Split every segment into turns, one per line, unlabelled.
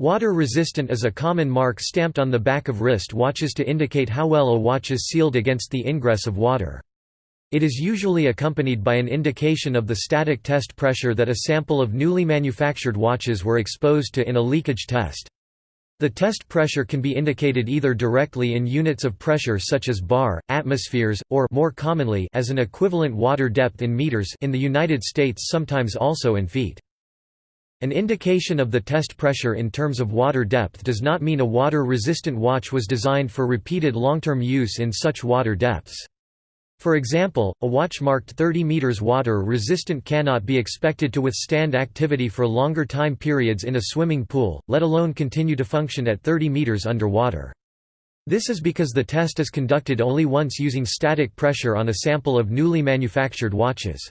Water resistant is a common mark stamped on the back of wrist watches to indicate how well a watch is sealed against the ingress of water. It is usually accompanied by an indication of the static test pressure that a sample of newly manufactured watches were exposed to in a leakage test. The test pressure can be indicated either directly in units of pressure such as bar, atmospheres, or more commonly as an equivalent water depth in meters in the United States sometimes also in feet. An indication of the test pressure in terms of water depth does not mean a water-resistant watch was designed for repeated long-term use in such water depths. For example, a watch marked 30 meters water resistant cannot be expected to withstand activity for longer time periods in a swimming pool, let alone continue to function at 30 meters underwater. This is because the test is conducted only once using static pressure on a sample of newly manufactured watches.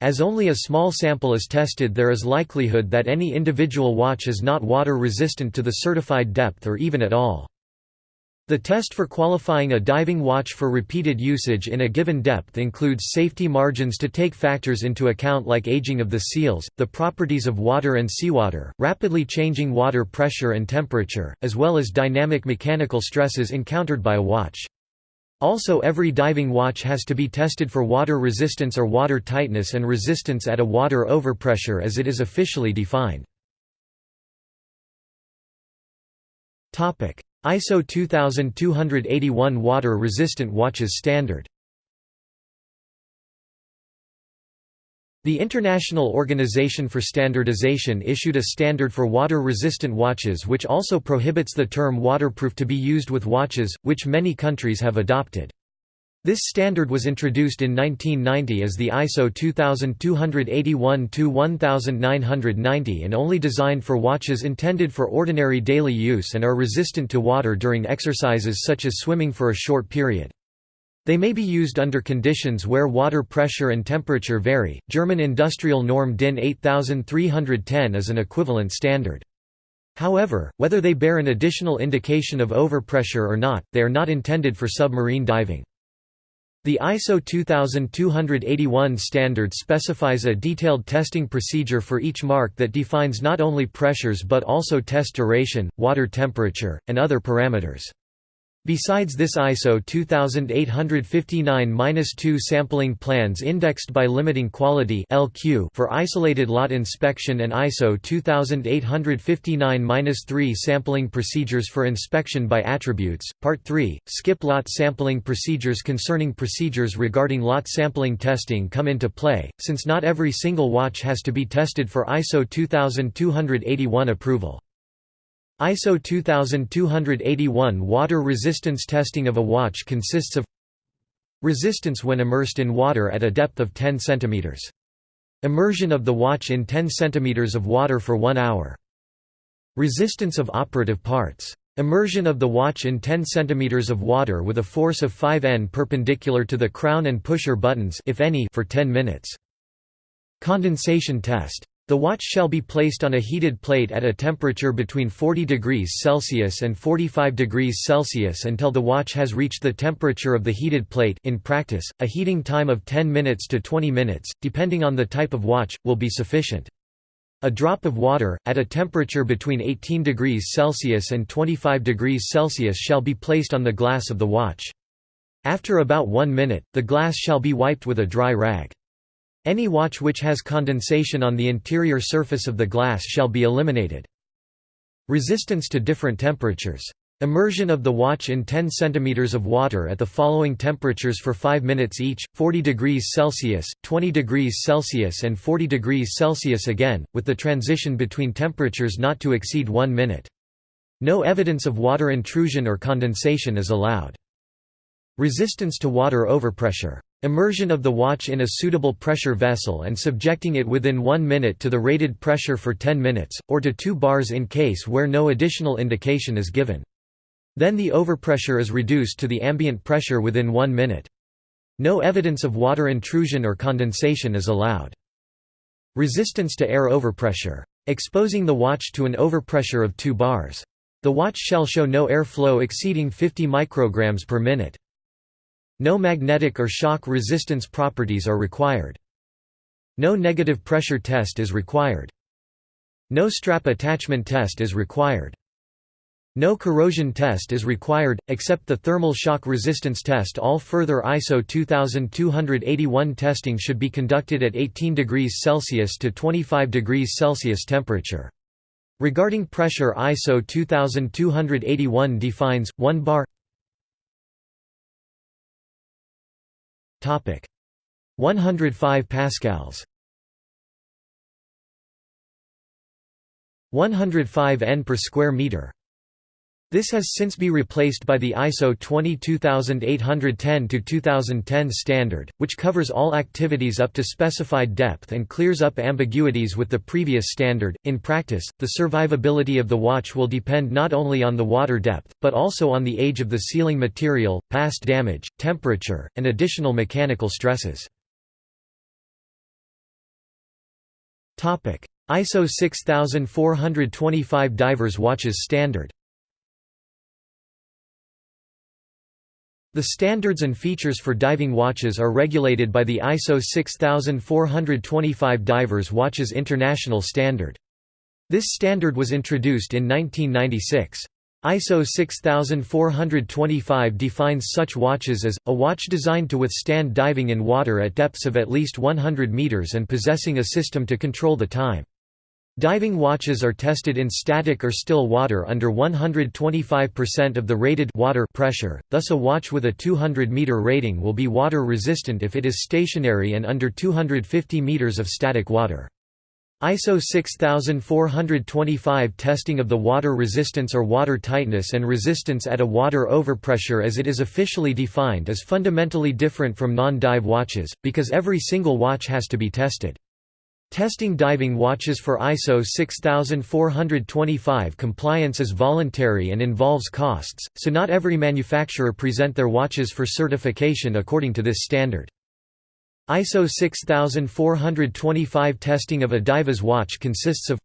As only a small sample is tested there is likelihood that any individual watch is not water resistant to the certified depth or even at all. The test for qualifying a diving watch for repeated usage in a given depth includes safety margins to take factors into account like aging of the seals, the properties of water and seawater, rapidly changing water pressure and temperature, as well as dynamic mechanical stresses encountered by a watch. Also every diving watch has to be tested for water resistance or water tightness and resistance at a water overpressure as it is officially defined. ISO 2281 water-resistant watches standard The International Organization for Standardization issued a standard for water-resistant watches which also prohibits the term waterproof to be used with watches, which many countries have adopted. This standard was introduced in 1990 as the ISO 2281-1990 and only designed for watches intended for ordinary daily use and are resistant to water during exercises such as swimming for a short period. They may be used under conditions where water pressure and temperature vary. German industrial norm DIN 8310 is an equivalent standard. However, whether they bear an additional indication of overpressure or not, they are not intended for submarine diving. The ISO 2281 standard specifies a detailed testing procedure for each mark that defines not only pressures but also test duration, water temperature, and other parameters. Besides this ISO 2859-2 sampling plans indexed by limiting quality LQ for isolated lot inspection and ISO 2859-3 sampling procedures for inspection by attributes. Part 3, skip lot sampling procedures concerning procedures regarding lot sampling testing come into play, since not every single watch has to be tested for ISO 2281 approval. ISO 2281 water resistance testing of a watch consists of resistance when immersed in water at a depth of 10 cm. Immersion of the watch in 10 cm of water for 1 hour. Resistance of operative parts. Immersion of the watch in 10 cm of water with a force of 5 N perpendicular to the crown and pusher buttons if any for 10 minutes. Condensation test. The watch shall be placed on a heated plate at a temperature between 40 degrees Celsius and 45 degrees Celsius until the watch has reached the temperature of the heated plate in practice, a heating time of 10 minutes to 20 minutes, depending on the type of watch, will be sufficient. A drop of water, at a temperature between 18 degrees Celsius and 25 degrees Celsius shall be placed on the glass of the watch. After about one minute, the glass shall be wiped with a dry rag. Any watch which has condensation on the interior surface of the glass shall be eliminated. Resistance to different temperatures. Immersion of the watch in 10 cm of water at the following temperatures for 5 minutes each, 40 degrees Celsius, 20 degrees Celsius and 40 degrees Celsius again, with the transition between temperatures not to exceed 1 minute. No evidence of water intrusion or condensation is allowed. Resistance to water overpressure. Immersion of the watch in a suitable pressure vessel and subjecting it within 1 minute to the rated pressure for 10 minutes, or to 2 bars in case where no additional indication is given. Then the overpressure is reduced to the ambient pressure within 1 minute. No evidence of water intrusion or condensation is allowed. Resistance to air overpressure. Exposing the watch to an overpressure of 2 bars. The watch shall show no air flow exceeding 50 micrograms per minute. No magnetic or shock resistance properties are required. No negative pressure test is required. No strap attachment test is required. No corrosion test is required, except the thermal shock resistance test all further ISO 2281 testing should be conducted at 18 degrees Celsius to 25 degrees Celsius temperature. Regarding pressure ISO 2281 defines, 1 bar 105 pascals. 105 N per square meter this has since been replaced by the ISO 22810-2010 standard, which covers all activities up to specified depth and clears up ambiguities with the previous standard. In practice, the survivability of the watch will depend not only on the water depth, but also on the age of the sealing material, past damage, temperature, and additional mechanical stresses. ISO 6425 divers watches standard The standards and features for diving watches are regulated by the ISO 6425 Divers Watches International Standard. This standard was introduced in 1996. ISO 6425 defines such watches as, a watch designed to withstand diving in water at depths of at least 100 meters and possessing a system to control the time. Diving watches are tested in static or still water under 125% of the rated water pressure, thus a watch with a 200-meter rating will be water resistant if it is stationary and under 250 meters of static water. ISO 6425 testing of the water resistance or water tightness and resistance at a water overpressure as it is officially defined is fundamentally different from non-dive watches, because every single watch has to be tested. Testing diving watches for ISO 6425 compliance is voluntary and involves costs, so not every manufacturer present their watches for certification according to this standard. ISO 6425 testing of a diver's watch consists of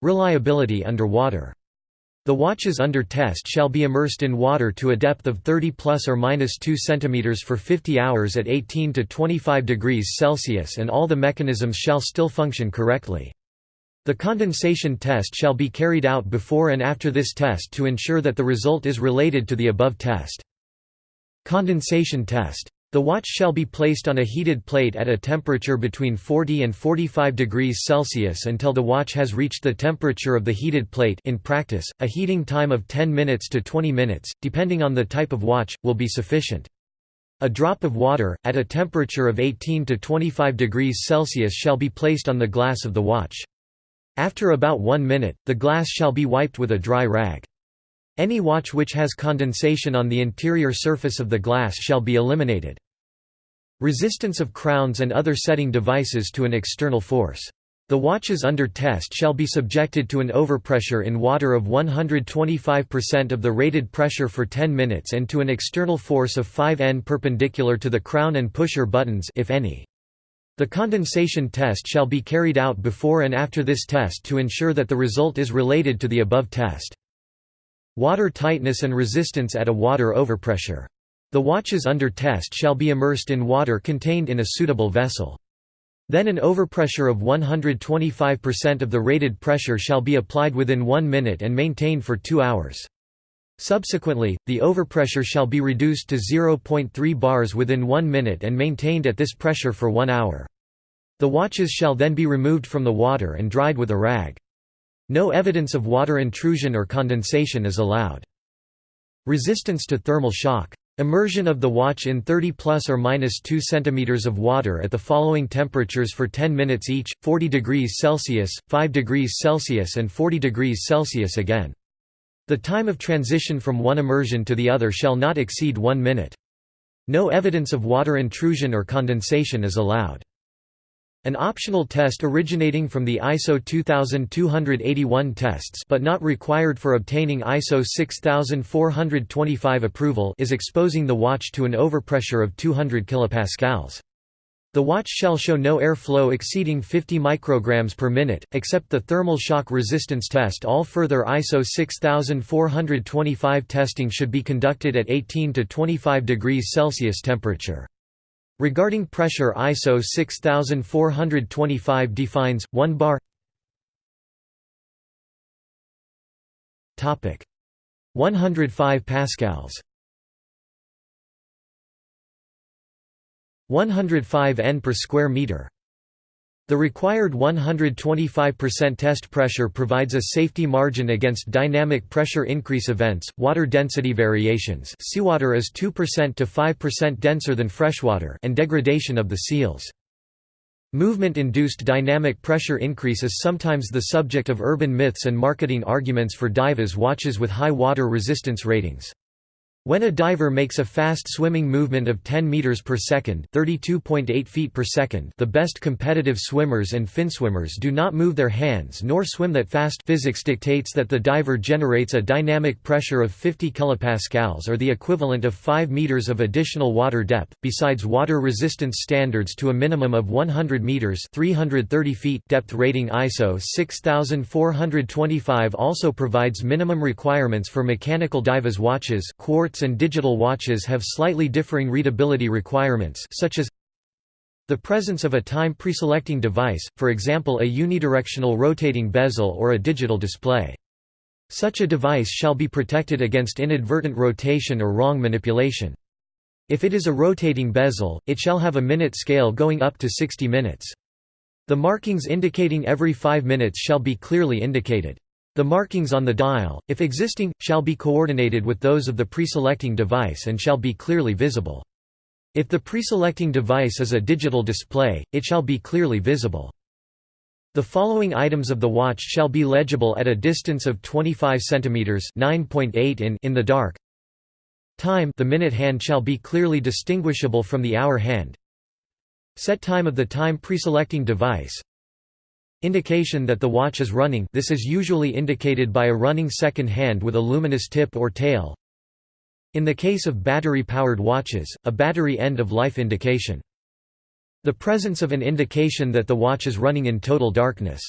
Reliability underwater the watches under test shall be immersed in water to a depth of 30 plus or minus 2 cm for 50 hours at 18 to 25 degrees Celsius and all the mechanisms shall still function correctly. The condensation test shall be carried out before and after this test to ensure that the result is related to the above test. Condensation test the watch shall be placed on a heated plate at a temperature between 40 and 45 degrees Celsius until the watch has reached the temperature of the heated plate in practice, a heating time of 10 minutes to 20 minutes, depending on the type of watch, will be sufficient. A drop of water, at a temperature of 18 to 25 degrees Celsius shall be placed on the glass of the watch. After about one minute, the glass shall be wiped with a dry rag. Any watch which has condensation on the interior surface of the glass shall be eliminated. Resistance of crowns and other setting devices to an external force. The watches under test shall be subjected to an overpressure in water of 125% of the rated pressure for 10 minutes and to an external force of 5 N perpendicular to the crown and pusher buttons if any. The condensation test shall be carried out before and after this test to ensure that the result is related to the above test. Water tightness and resistance at a water overpressure. The watches under test shall be immersed in water contained in a suitable vessel. Then an overpressure of 125% of the rated pressure shall be applied within one minute and maintained for two hours. Subsequently, the overpressure shall be reduced to 0.3 bars within one minute and maintained at this pressure for one hour. The watches shall then be removed from the water and dried with a rag. No evidence of water intrusion or condensation is allowed. Resistance to thermal shock. Immersion of the watch in 30 plus or minus 2 cm of water at the following temperatures for 10 minutes each, 40 degrees Celsius, 5 degrees Celsius and 40 degrees Celsius again. The time of transition from one immersion to the other shall not exceed one minute. No evidence of water intrusion or condensation is allowed. An optional test originating from the ISO 2281 tests but not required for obtaining ISO 6425 approval is exposing the watch to an overpressure of 200 kPa. The watch shall show no airflow exceeding 50 micrograms per minute, except the thermal shock resistance test all further ISO 6425 testing should be conducted at 18 to 25 degrees Celsius temperature. Regarding pressure ISO 6425 defines, 1 bar. 105 pascals. 105 N per square meter the required 125% test pressure provides a safety margin against dynamic pressure increase events, water density variations seawater is 2% to 5% denser than freshwater and degradation of the seals. Movement-induced dynamic pressure increase is sometimes the subject of urban myths and marketing arguments for divers watches with high water resistance ratings. When a diver makes a fast swimming movement of 10 meters per second, 32.8 feet per second, the best competitive swimmers and finswimmers do not move their hands nor swim that fast. Physics dictates that the diver generates a dynamic pressure of 50 kilopascals or the equivalent of 5 meters of additional water depth, besides water resistance standards to a minimum of 100 meters, 330 feet depth rating ISO 6425 also provides minimum requirements for mechanical divers watches, quartz and digital watches have slightly differing readability requirements such as the presence of a time preselecting device, for example a unidirectional rotating bezel or a digital display. Such a device shall be protected against inadvertent rotation or wrong manipulation. If it is a rotating bezel, it shall have a minute scale going up to 60 minutes. The markings indicating every 5 minutes shall be clearly indicated. The markings on the dial, if existing, shall be coordinated with those of the preselecting device and shall be clearly visible. If the preselecting device is a digital display, it shall be clearly visible. The following items of the watch shall be legible at a distance of 25 cm (9.8 in) in the dark. Time the minute hand shall be clearly distinguishable from the hour hand. Set time of the time preselecting device Indication that the watch is running this is usually indicated by a running second hand with a luminous tip or tail. In the case of battery-powered watches, a battery end-of-life indication. The presence of an indication that the watch is running in total darkness.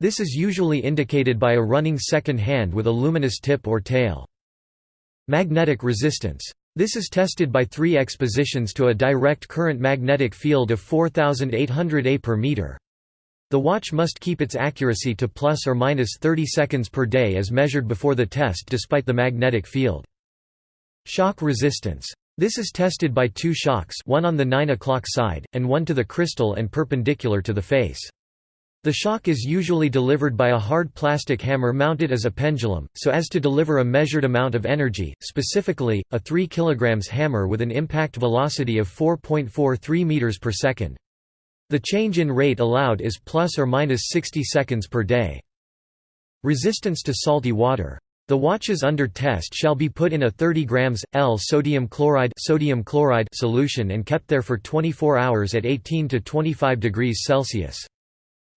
This is usually indicated by a running second hand with a luminous tip or tail. Magnetic resistance. This is tested by three expositions to a direct current magnetic field of 4800 A per meter. The watch must keep its accuracy to plus or minus 30 seconds per day as measured before the test despite the magnetic field. Shock resistance. This is tested by two shocks one on the 9 o'clock side, and one to the crystal and perpendicular to the face. The shock is usually delivered by a hard plastic hammer mounted as a pendulum, so as to deliver a measured amount of energy, specifically, a 3 kg hammer with an impact velocity of 4.43 meters per second. The change in rate allowed is plus or minus 60 seconds per day. Resistance to salty water. The watches under test shall be put in a 30 grams L sodium chloride sodium chloride solution and kept there for 24 hours at 18 to 25 degrees Celsius.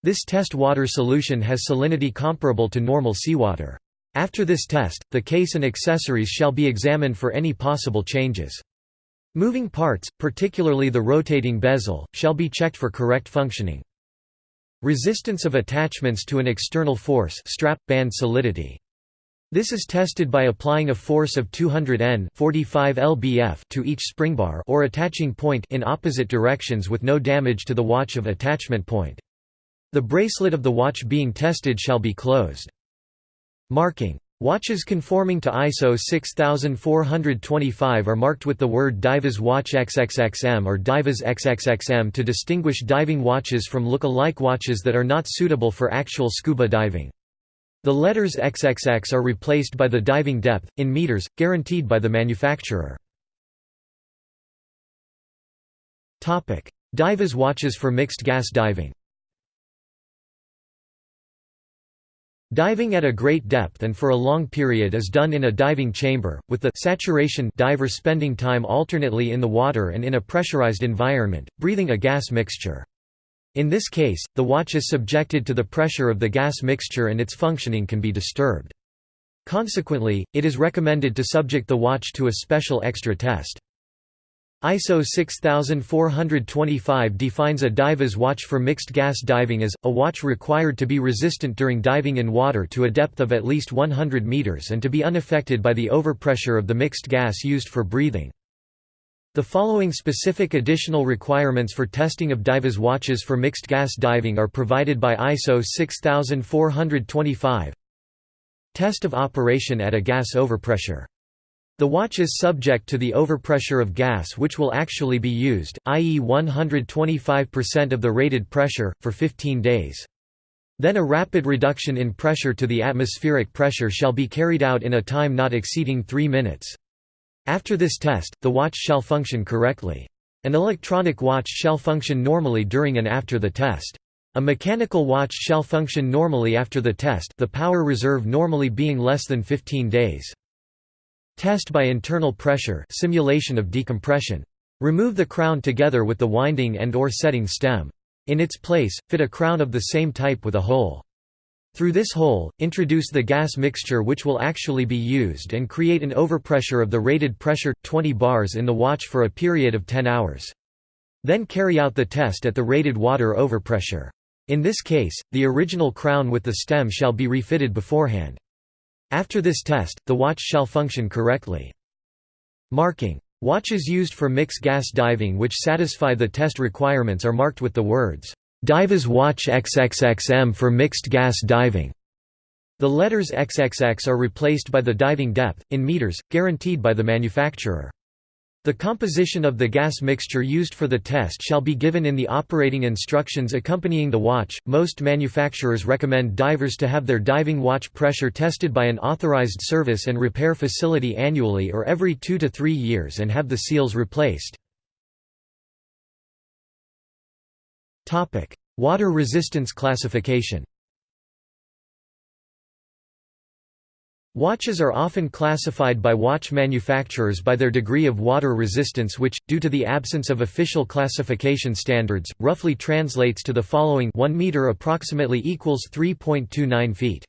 This test water solution has salinity comparable to normal seawater. After this test, the case and accessories shall be examined for any possible changes. Moving parts, particularly the rotating bezel, shall be checked for correct functioning. Resistance of attachments to an external force strap, band solidity. This is tested by applying a force of 200 N 45 lbf to each springbar or attaching point in opposite directions with no damage to the watch of attachment point. The bracelet of the watch being tested shall be closed. Marking Watches conforming to ISO 6425 are marked with the word Diver's Watch XXXM or Diver's XXXM to distinguish diving watches from look-alike watches that are not suitable for actual scuba diving. The letters XXX are replaced by the diving depth, in meters, guaranteed by the manufacturer. Diver's watches for mixed gas diving Diving at a great depth and for a long period is done in a diving chamber, with the saturation diver spending time alternately in the water and in a pressurized environment, breathing a gas mixture. In this case, the watch is subjected to the pressure of the gas mixture and its functioning can be disturbed. Consequently, it is recommended to subject the watch to a special extra test. ISO 6425 defines a divers watch for mixed gas diving as, a watch required to be resistant during diving in water to a depth of at least 100 meters and to be unaffected by the overpressure of the mixed gas used for breathing. The following specific additional requirements for testing of divers watches for mixed gas diving are provided by ISO 6425 Test of operation at a gas overpressure. The watch is subject to the overpressure of gas which will actually be used, i.e. 125% of the rated pressure, for 15 days. Then a rapid reduction in pressure to the atmospheric pressure shall be carried out in a time not exceeding 3 minutes. After this test, the watch shall function correctly. An electronic watch shall function normally during and after the test. A mechanical watch shall function normally after the test the power reserve normally being less than 15 days. Test by internal pressure simulation of decompression. Remove the crown together with the winding and or setting stem. In its place, fit a crown of the same type with a hole. Through this hole, introduce the gas mixture which will actually be used and create an overpressure of the rated pressure, 20 bars in the watch for a period of 10 hours. Then carry out the test at the rated water overpressure. In this case, the original crown with the stem shall be refitted beforehand. After this test, the watch shall function correctly. Marking Watches used for mixed gas diving which satisfy the test requirements are marked with the words, "'Diver's Watch XXXM for mixed gas diving'". The letters XXX are replaced by the diving depth, in meters, guaranteed by the manufacturer. The composition of the gas mixture used for the test shall be given in the operating instructions accompanying the watch. Most manufacturers recommend divers to have their diving watch pressure tested by an authorized service and repair facility annually or every 2 to 3 years and have the seals replaced. Topic: Water resistance classification. Watches are often classified by watch manufacturers by their degree of water resistance which, due to the absence of official classification standards, roughly translates to the following 1 meter approximately equals 3.29 feet.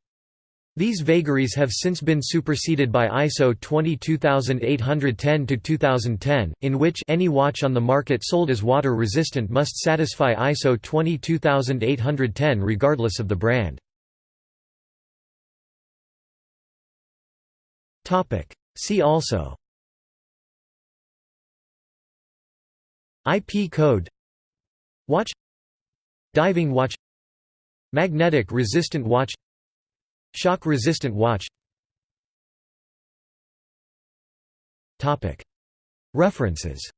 These vagaries have since been superseded by ISO 22810-2010, in which any watch on the market sold as water resistant must satisfy ISO 22810 regardless of the brand. See also. IP code. Watch. Diving watch. Magnetic resistant watch. Shock resistant watch. Topic. References.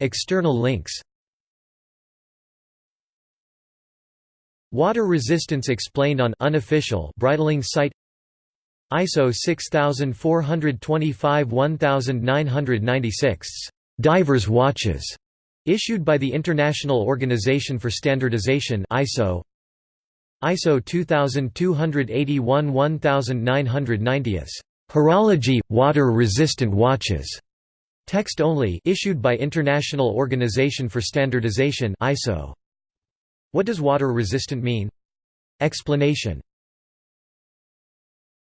External links Water resistance explained on unofficial Breitling site. ISO 6425 1996 divers watches. Issued by the International Organization for Standardization ISO. ISO 2281 1990 Horology water resistant watches. Text only issued by International Organization for Standardization ISO what does water resistant mean? Explanation